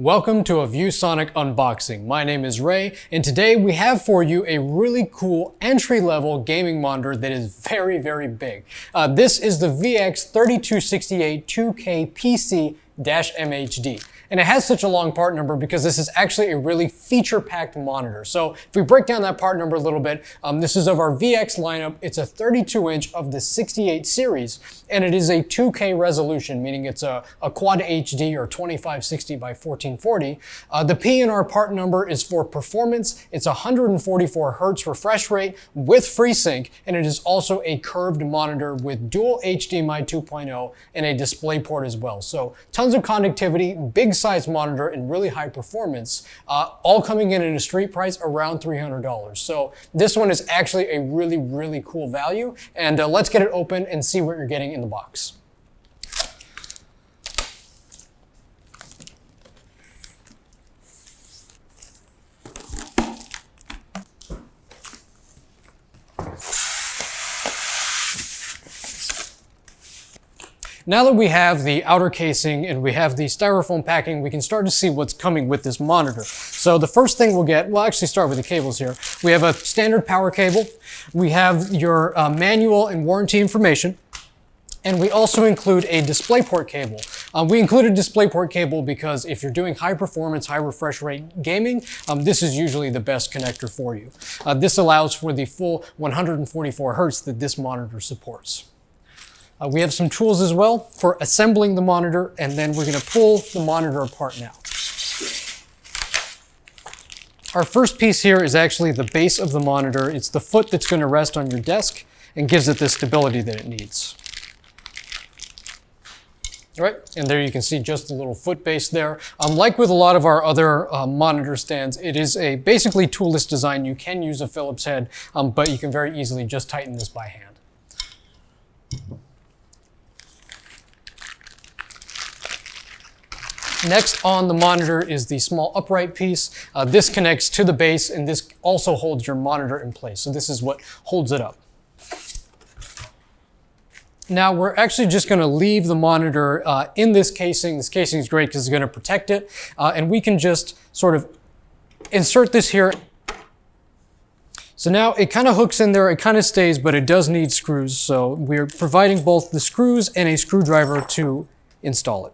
Welcome to a ViewSonic unboxing. My name is Ray, and today we have for you a really cool entry-level gaming monitor that is very, very big. Uh, this is the VX3268 2K PC-MHD. And it has such a long part number because this is actually a really feature-packed monitor. So if we break down that part number a little bit, um, this is of our VX lineup. It's a 32 inch of the 68 series, and it is a 2K resolution, meaning it's a, a quad HD or 2560 by 1440. Uh, the PNR part number is for performance. It's 144 hertz refresh rate with FreeSync, and it is also a curved monitor with dual HDMI 2.0 and a DisplayPort as well. So tons of connectivity, big size monitor and really high performance, uh, all coming in at a street price around $300. So this one is actually a really, really cool value. And uh, let's get it open and see what you're getting in the box. Now that we have the outer casing and we have the styrofoam packing, we can start to see what's coming with this monitor. So the first thing we'll get, we'll actually start with the cables here. We have a standard power cable. We have your uh, manual and warranty information. And we also include a DisplayPort cable. Um, we include a DisplayPort cable because if you're doing high performance, high refresh rate gaming, um, this is usually the best connector for you. Uh, this allows for the full 144 hertz that this monitor supports. Uh, we have some tools as well for assembling the monitor, and then we're gonna pull the monitor apart now. Our first piece here is actually the base of the monitor. It's the foot that's gonna rest on your desk and gives it the stability that it needs. All right, and there you can see just a little foot base there. Um, like with a lot of our other uh, monitor stands, it is a basically toolless design. You can use a Phillips head, um, but you can very easily just tighten this by hand. Next on the monitor is the small upright piece. Uh, this connects to the base and this also holds your monitor in place. So this is what holds it up. Now we're actually just going to leave the monitor uh, in this casing. This casing is great because it's going to protect it. Uh, and we can just sort of insert this here. So now it kind of hooks in there, it kind of stays, but it does need screws. So we're providing both the screws and a screwdriver to install it.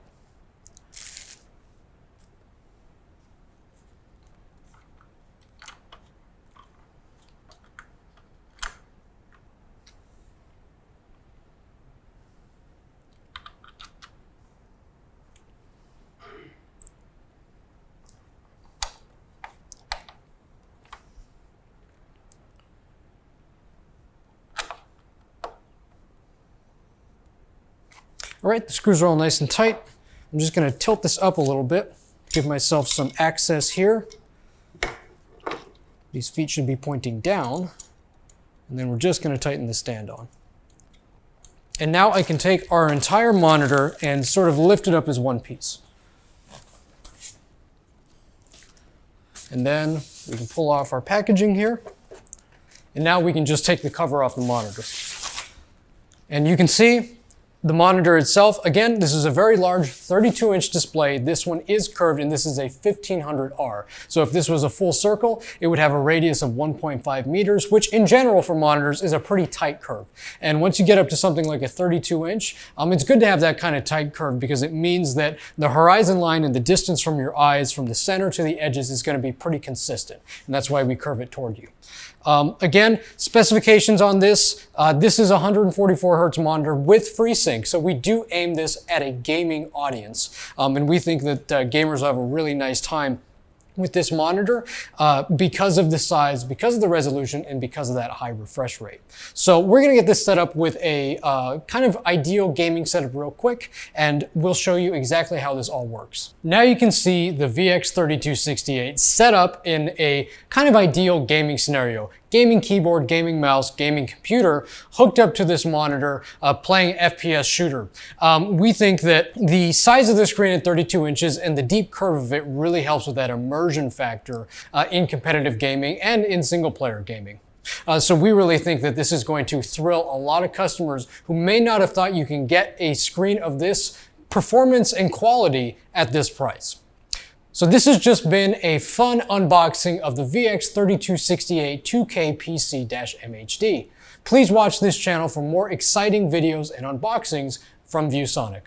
All right, the screws are all nice and tight. I'm just gonna tilt this up a little bit, give myself some access here. These feet should be pointing down, and then we're just gonna tighten the stand on. And now I can take our entire monitor and sort of lift it up as one piece. And then we can pull off our packaging here. And now we can just take the cover off the monitor. And you can see the monitor itself, again, this is a very large 32 inch display. This one is curved and this is a 1500R. So if this was a full circle, it would have a radius of 1.5 meters, which in general for monitors is a pretty tight curve. And once you get up to something like a 32 inch, um, it's good to have that kind of tight curve because it means that the horizon line and the distance from your eyes from the center to the edges is going to be pretty consistent. And that's why we curve it toward you. Um, again, specifications on this, uh, this is a 144 hertz monitor with FreeSync, so we do aim this at a gaming audience. Um, and we think that uh, gamers will have a really nice time with this monitor uh, because of the size, because of the resolution, and because of that high refresh rate. So we're gonna get this set up with a uh, kind of ideal gaming setup real quick, and we'll show you exactly how this all works. Now you can see the VX3268 set up in a kind of ideal gaming scenario gaming keyboard, gaming mouse, gaming computer hooked up to this monitor uh, playing FPS shooter. Um, we think that the size of the screen at 32 inches and the deep curve of it really helps with that immersion factor uh, in competitive gaming and in single player gaming. Uh, so we really think that this is going to thrill a lot of customers who may not have thought you can get a screen of this performance and quality at this price. So this has just been a fun unboxing of the VX3268 2K PC-MHD. Please watch this channel for more exciting videos and unboxings from ViewSonic.